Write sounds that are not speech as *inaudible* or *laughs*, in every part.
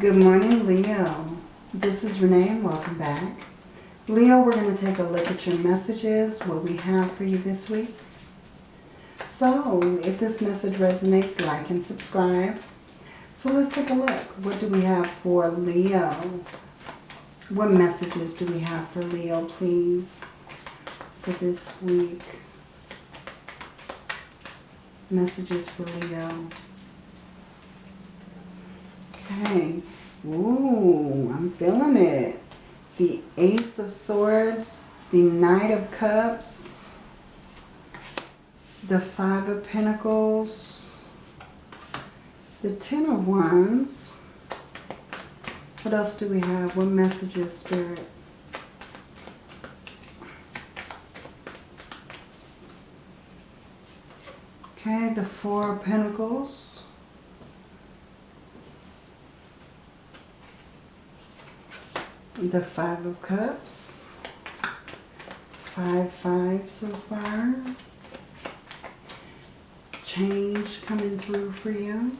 Good morning, Leo. This is Renee and welcome back. Leo, we're going to take a look at your messages, what we have for you this week. So, if this message resonates, like and subscribe. So let's take a look. What do we have for Leo? What messages do we have for Leo, please, for this week? Messages for Leo. Okay. Ooh, I'm feeling it. The Ace of Swords, the Knight of Cups, the Five of Pentacles, the Ten of Wands. What else do we have? What messages, Spirit? Okay, the Four of Pentacles. The Five of Cups. Five, five so far. Change coming through for you.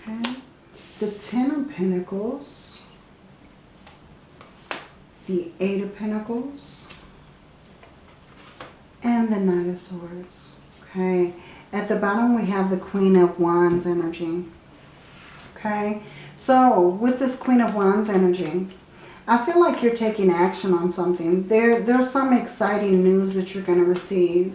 Okay. The Ten of Pentacles. The Eight of Pentacles. And the Knight of Swords. Okay. At the bottom we have the Queen of Wands energy. Okay. So with this Queen of Wands energy, I feel like you're taking action on something. There, There's some exciting news that you're going to receive.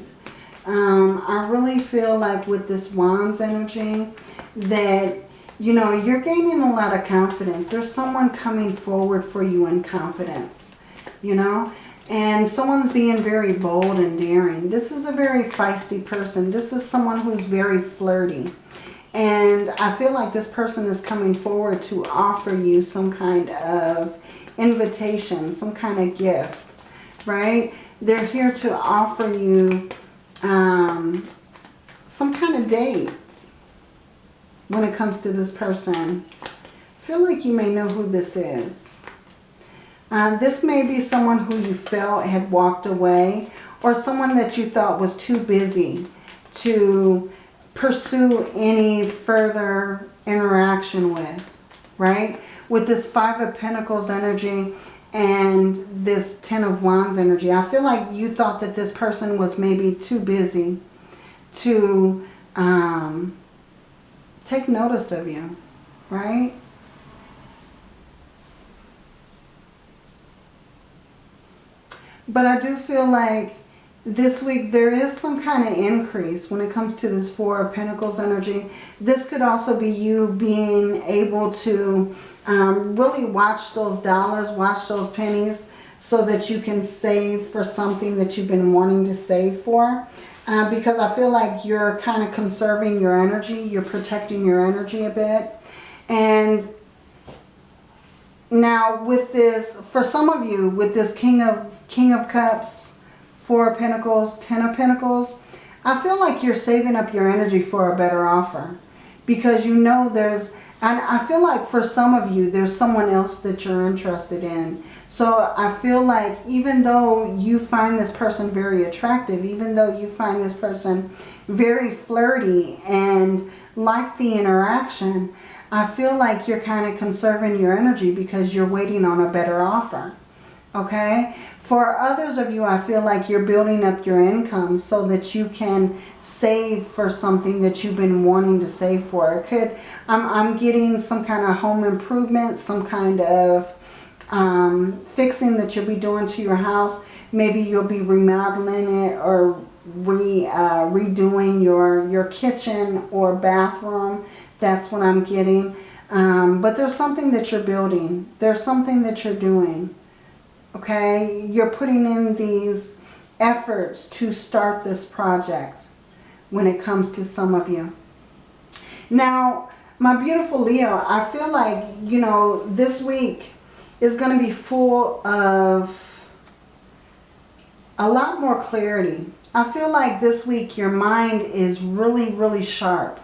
Um, I really feel like with this Wands energy that, you know, you're gaining a lot of confidence. There's someone coming forward for you in confidence, you know. And someone's being very bold and daring. This is a very feisty person. This is someone who's very flirty. And I feel like this person is coming forward to offer you some kind of invitation, some kind of gift, right? They're here to offer you um, some kind of date when it comes to this person. Feel like you may know who this is. Uh, this may be someone who you felt had walked away or someone that you thought was too busy to pursue any further interaction with, right? With this Five of Pentacles energy and this Ten of Wands energy, I feel like you thought that this person was maybe too busy to um, take notice of you, right? But I do feel like this week there is some kind of increase when it comes to this Four of Pentacles energy. This could also be you being able to um, really watch those dollars, watch those pennies so that you can save for something that you've been wanting to save for. Uh, because I feel like you're kind of conserving your energy. You're protecting your energy a bit. And now with this, for some of you, with this King of, King of Cups, Four of Pentacles, Ten of Pentacles, I feel like you're saving up your energy for a better offer. Because you know there's, and I feel like for some of you, there's someone else that you're interested in. So I feel like even though you find this person very attractive, even though you find this person very flirty and like the interaction, I feel like you're kind of conserving your energy because you're waiting on a better offer. Okay? For others of you, I feel like you're building up your income so that you can save for something that you've been wanting to save for. It could, I'm, I'm getting some kind of home improvement, some kind of um, fixing that you'll be doing to your house. Maybe you'll be remodeling it or re, uh, redoing your, your kitchen or bathroom. That's what I'm getting. Um, but there's something that you're building. There's something that you're doing okay? You're putting in these efforts to start this project when it comes to some of you. Now, my beautiful Leo, I feel like, you know, this week is going to be full of a lot more clarity. I feel like this week your mind is really, really sharp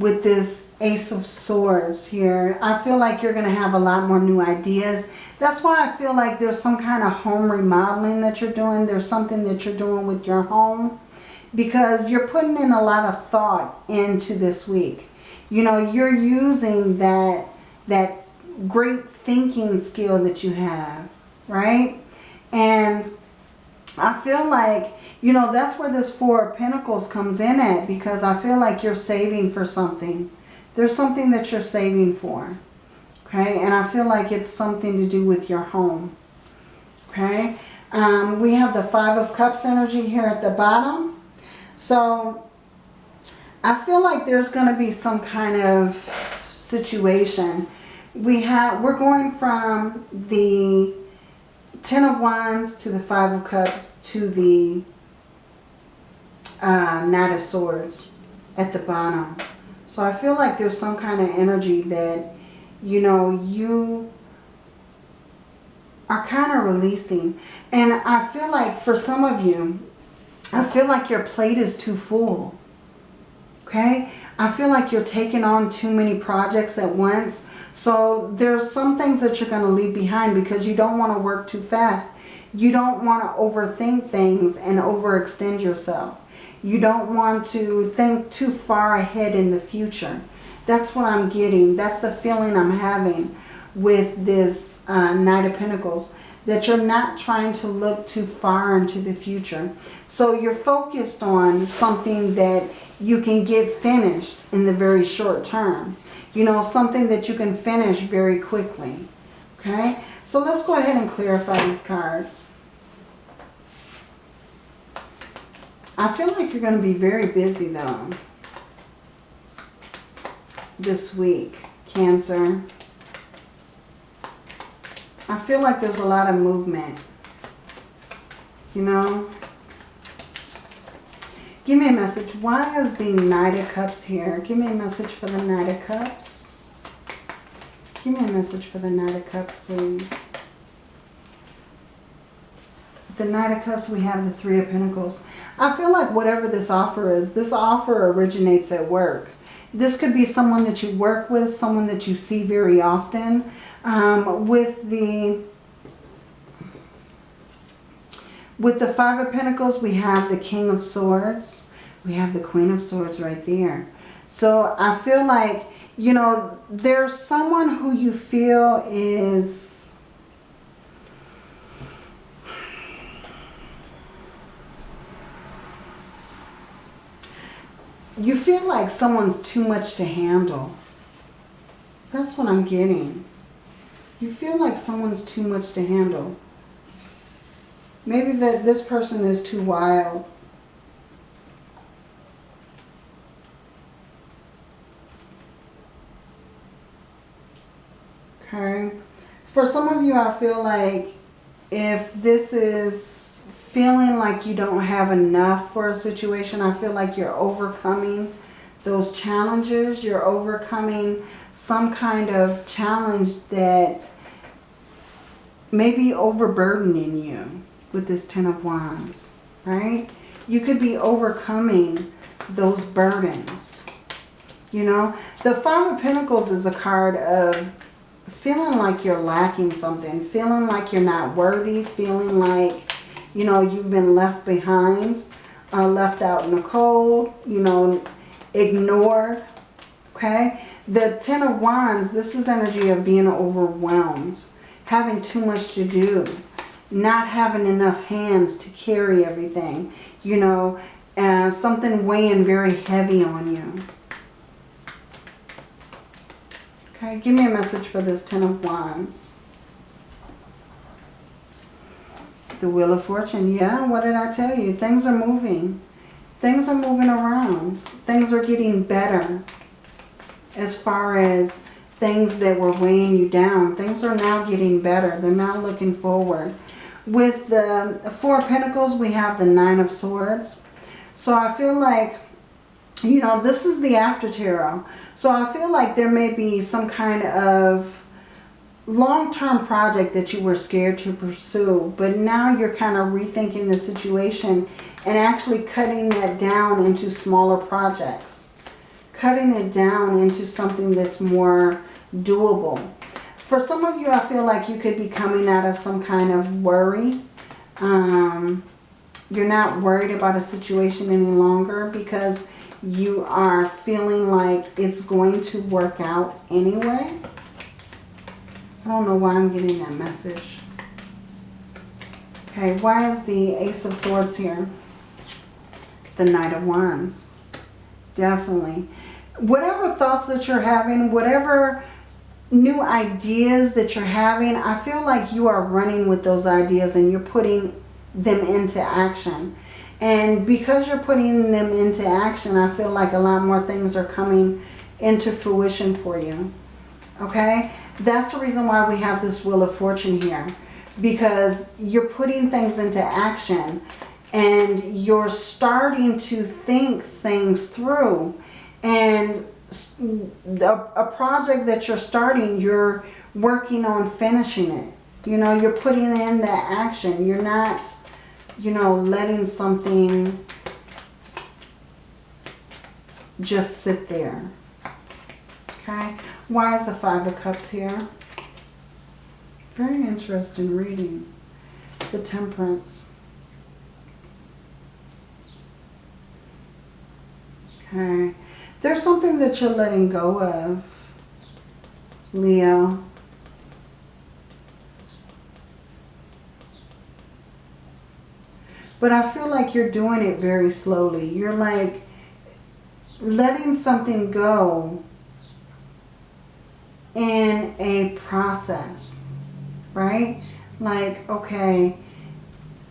with this Ace of Swords here. I feel like you're going to have a lot more new ideas. That's why I feel like there's some kind of home remodeling that you're doing. There's something that you're doing with your home because you're putting in a lot of thought into this week. You know, you're using that, that great thinking skill that you have, right? And I feel like, you know, that's where this Four of Pentacles comes in at because I feel like you're saving for something. There's something that you're saving for. Okay, and I feel like it's something to do with your home. Okay, um, we have the Five of Cups energy here at the bottom. So I feel like there's going to be some kind of situation. We have, we're going from the Ten of Wands to the Five of Cups to the uh, Knight of Swords at the bottom. So I feel like there's some kind of energy that, you know, you are kind of releasing. And I feel like for some of you, I feel like your plate is too full. Okay? I feel like you're taking on too many projects at once. So there's some things that you're going to leave behind because you don't want to work too fast. You don't want to overthink things and overextend yourself. You don't want to think too far ahead in the future. That's what I'm getting. That's the feeling I'm having with this uh, Knight of Pentacles. That you're not trying to look too far into the future. So you're focused on something that you can get finished in the very short term. You know, something that you can finish very quickly. Okay? So let's go ahead and clarify these cards. I feel like you're going to be very busy though. This week. Cancer. I feel like there's a lot of movement. You know? Give me a message. Why is the Knight of Cups here? Give me a message for the Knight of Cups. Give me a message for the Knight of Cups, please. The Knight of Cups, we have the Three of Pentacles. I feel like whatever this offer is, this offer originates at work. This could be someone that you work with, someone that you see very often. Um, with the with the Five of Pentacles, we have the King of Swords. We have the Queen of Swords right there. So I feel like, you know, there's someone who you feel is... You feel like someone's too much to handle. That's what I'm getting. You feel like someone's too much to handle. Maybe that this person is too wild. Okay. For some of you, I feel like if this is feeling like you don't have enough for a situation, I feel like you're overcoming those challenges. You're overcoming some kind of challenge that may be overburdening you with this Ten of Wands, right? You could be overcoming those burdens. You know, the Five of Pentacles is a card of feeling like you're lacking something, feeling like you're not worthy, feeling like, you know, you've been left behind, uh, left out in the cold, you know, ignored, okay? The Ten of Wands, this is energy of being overwhelmed, having too much to do, not having enough hands to carry everything, you know, uh, something weighing very heavy on you. Okay, give me a message for this Ten of Wands. The Wheel of Fortune. Yeah, what did I tell you? Things are moving. Things are moving around. Things are getting better as far as things that were weighing you down. Things are now getting better. They're now looking forward. With the Four Pentacles, we have the Nine of Swords. So I feel like, you know, this is the after tarot. So I feel like there may be some kind of long-term project that you were scared to pursue. But now you're kind of rethinking the situation and actually cutting that down into smaller projects. Cutting it down into something that's more doable. For some of you, I feel like you could be coming out of some kind of worry. Um, you're not worried about a situation any longer because you are feeling like it's going to work out anyway. I don't know why I'm getting that message. Okay, why is the Ace of Swords here? The Knight of Wands. Definitely. Whatever thoughts that you're having, whatever new ideas that you're having, I feel like you are running with those ideas and you're putting them into action. And because you're putting them into action, I feel like a lot more things are coming into fruition for you. Okay? That's the reason why we have this Wheel of Fortune here. Because you're putting things into action and you're starting to think things through. And a, a project that you're starting, you're working on finishing it. You know, you're putting in that action. You're not, you know, letting something just sit there. Okay? Why is the Five of Cups here? Very interesting reading. The Temperance. Okay. There's something that you're letting go of, Leo. But I feel like you're doing it very slowly. You're like letting something go in a process, right? Like, okay,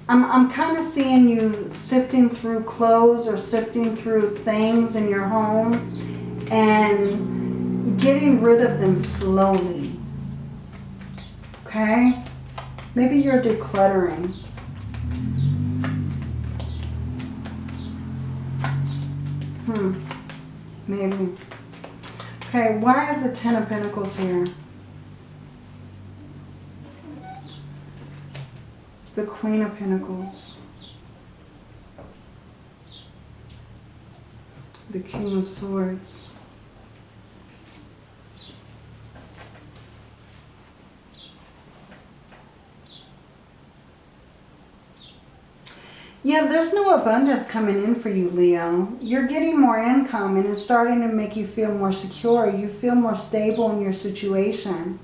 I'm, I'm kind of seeing you sifting through clothes or sifting through things in your home and getting rid of them slowly. Okay? Maybe you're decluttering. Hmm. Maybe. Okay, why is the Ten of Pentacles here? the Queen of Pentacles, the King of Swords, Yeah, there's no abundance coming in for you, Leo. You're getting more income and it's starting to make you feel more secure. You feel more stable in your situation.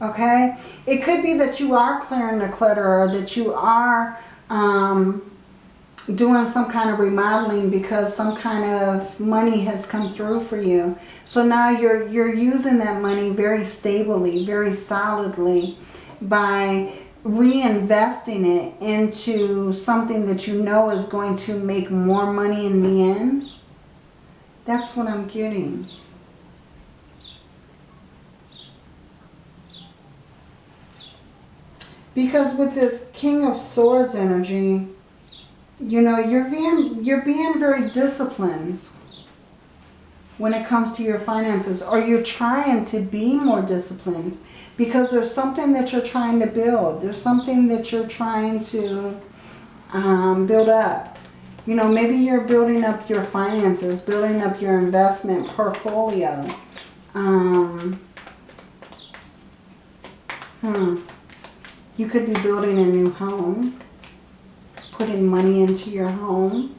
Okay? It could be that you are clearing the clutter or that you are um, doing some kind of remodeling because some kind of money has come through for you. So now you're, you're using that money very stably, very solidly by reinvesting it into something that you know is going to make more money in the end. That's what I'm getting. Because with this King of Swords energy, you know, you're being, you're being very disciplined when it comes to your finances. Or you're trying to be more disciplined because there's something that you're trying to build. There's something that you're trying to um, build up. You know, maybe you're building up your finances, building up your investment portfolio. Um, hmm. You could be building a new home, putting money into your home.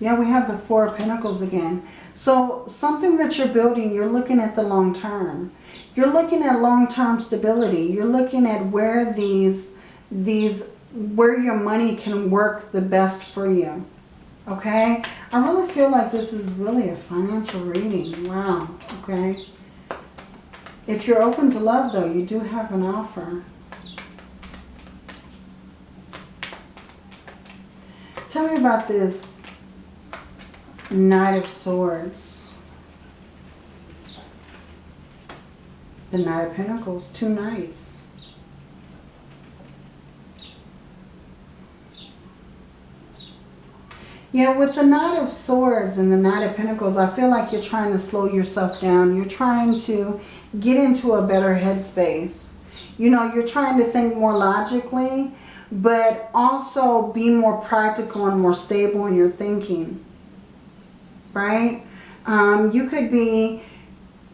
Yeah, we have the Four of Pentacles again. So something that you're building, you're looking at the long term. You're looking at long-term stability. You're looking at where these, these, where your money can work the best for you. Okay? I really feel like this is really a financial reading. Wow. Okay. If you're open to love, though, you do have an offer. Tell me about this Knight of Swords. The Knight of Pentacles, two knights. Yeah, with the Knight of Swords and the Knight of Pentacles, I feel like you're trying to slow yourself down. You're trying to get into a better headspace. You know, you're trying to think more logically, but also be more practical and more stable in your thinking. Right? Um, you could be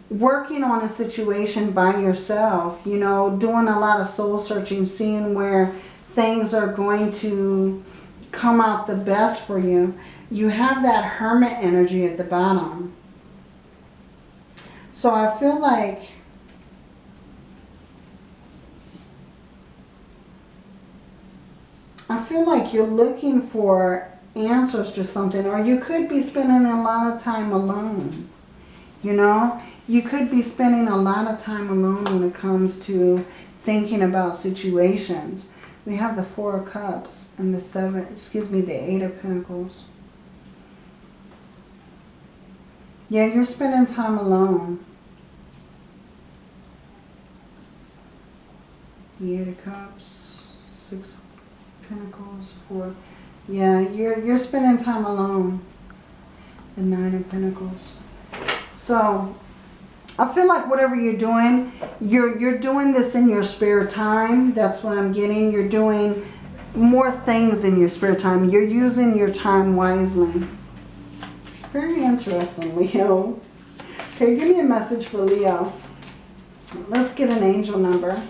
working on a situation by yourself, you know, doing a lot of soul searching, seeing where things are going to come out the best for you. you have that hermit energy at the bottom. So I feel like I feel like you're looking for answers to something or you could be spending a lot of time alone. You know, you could be spending a lot of time alone when it comes to thinking about situations. We have the Four of Cups and the Seven, excuse me, the Eight of Pentacles. Yeah, you're spending time alone. The Eight of Cups, Six of Pentacles, Four. Yeah, you're, you're spending time alone. The Nine of Pentacles. So, I feel like whatever you're doing, you're, you're doing this in your spare time. That's what I'm getting. You're doing more things in your spare time. You're using your time wisely. Very interesting, Leo. Okay, give me a message for Leo. Let's get an angel number.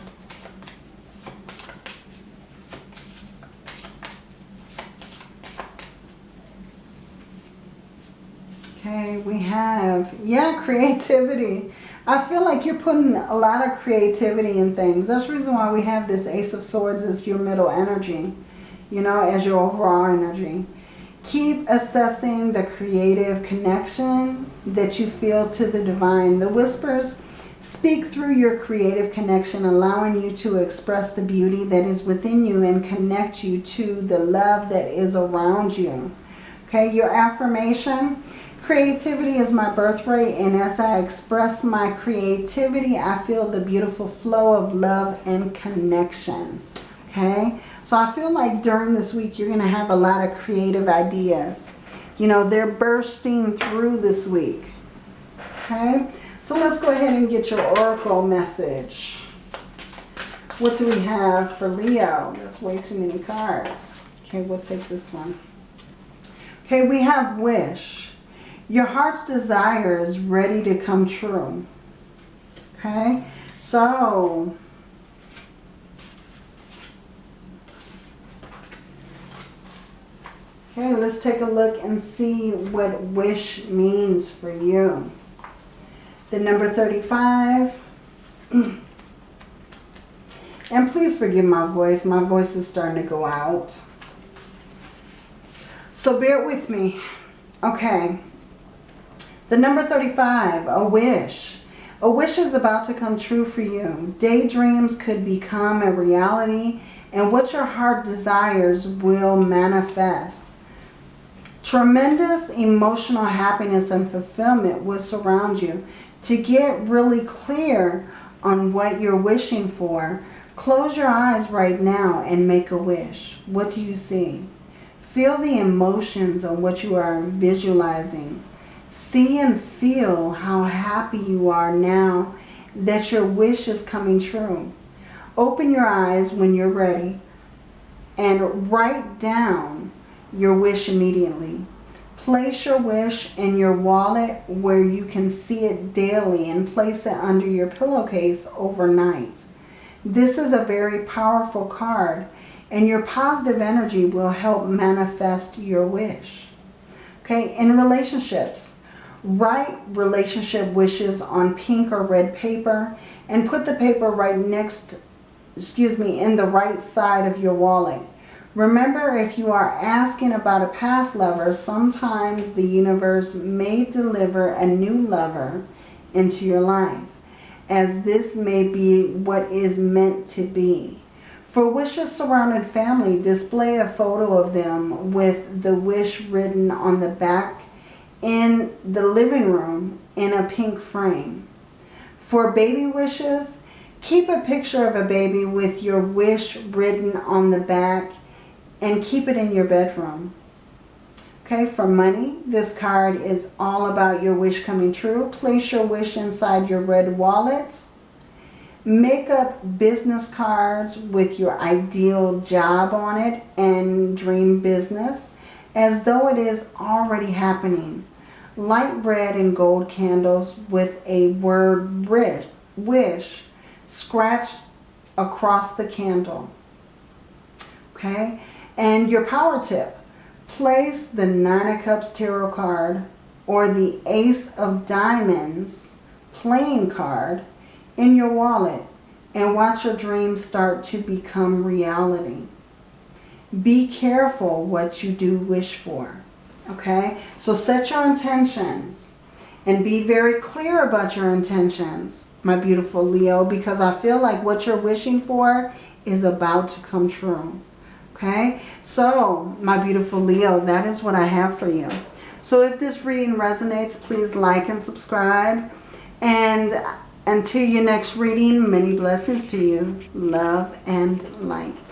Okay, we have, yeah, *laughs* creativity. I feel like you're putting a lot of creativity in things. That's the reason why we have this Ace of Swords as your middle energy, you know, as your overall energy. Keep assessing the creative connection that you feel to the divine. The whispers speak through your creative connection, allowing you to express the beauty that is within you and connect you to the love that is around you. Okay, your affirmation Creativity is my birthright and as I express my creativity, I feel the beautiful flow of love and connection. Okay? So I feel like during this week, you're going to have a lot of creative ideas. You know, they're bursting through this week. Okay? So let's go ahead and get your oracle message. What do we have for Leo? That's way too many cards. Okay, we'll take this one. Okay, we have wish. Your heart's desire is ready to come true. Okay? So, okay, let's take a look and see what wish means for you. The number 35. *clears throat* And please forgive my voice. My voice is starting to go out. So bear with me. Okay. The number 35, a wish. A wish is about to come true for you. Daydreams could become a reality and what your heart desires will manifest. Tremendous emotional happiness and fulfillment will surround you. To get really clear on what you're wishing for, close your eyes right now and make a wish. What do you see? Feel the emotions of what you are visualizing. See and feel how happy you are now that your wish is coming true. Open your eyes when you're ready and write down your wish immediately. Place your wish in your wallet where you can see it daily and place it under your pillowcase overnight. This is a very powerful card and your positive energy will help manifest your wish. Okay, in relationships, Write relationship wishes on pink or red paper and put the paper right next, excuse me, in the right side of your wallet. Remember, if you are asking about a past lover, sometimes the universe may deliver a new lover into your life, as this may be what is meant to be. For wishes surrounded family, display a photo of them with the wish written on the back in the living room in a pink frame. For baby wishes, keep a picture of a baby with your wish written on the back and keep it in your bedroom. Okay, for money, this card is all about your wish coming true. Place your wish inside your red wallet. Make up business cards with your ideal job on it and dream business as though it is already happening light red and gold candles with a word wish scratched across the candle. Okay, and your power tip. place the Nine of Cups Tarot card or the Ace of Diamonds playing card in your wallet and watch your dreams start to become reality. Be careful what you do wish for. Okay? So set your intentions and be very clear about your intentions, my beautiful Leo, because I feel like what you're wishing for is about to come true. Okay? So, my beautiful Leo, that is what I have for you. So if this reading resonates, please like and subscribe. And until your next reading, many blessings to you. Love and light.